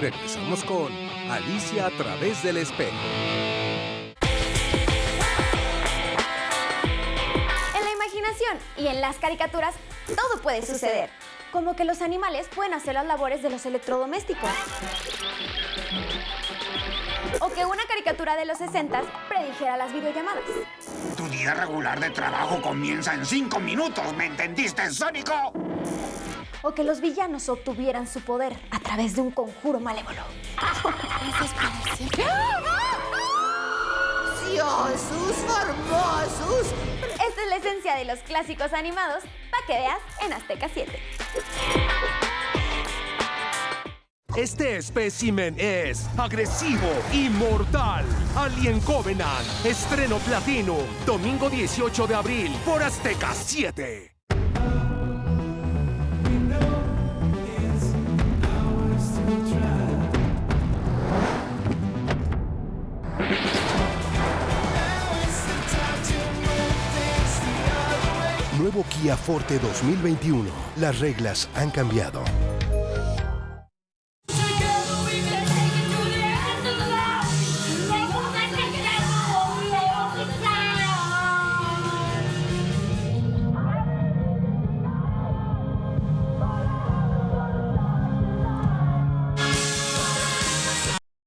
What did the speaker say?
regresamos con Alicia a través del espejo. En la imaginación y en las caricaturas todo puede suceder, como que los animales pueden hacer las labores de los electrodomésticos. O que una caricatura de los 60 predijera las videollamadas. Tu día regular de trabajo comienza en cinco minutos, ¿me entendiste, Sónico? O que los villanos obtuvieran su poder a través de un conjuro malévolo. ¡Preciosos, hermosos! Esta es la esencia de los clásicos animados para que veas en Azteca 7. Este espécimen es agresivo y mortal. Alien Covenant, estreno platino, domingo 18 de abril por Azteca 7. Nuevo Kia Forte 2021. Las reglas han cambiado.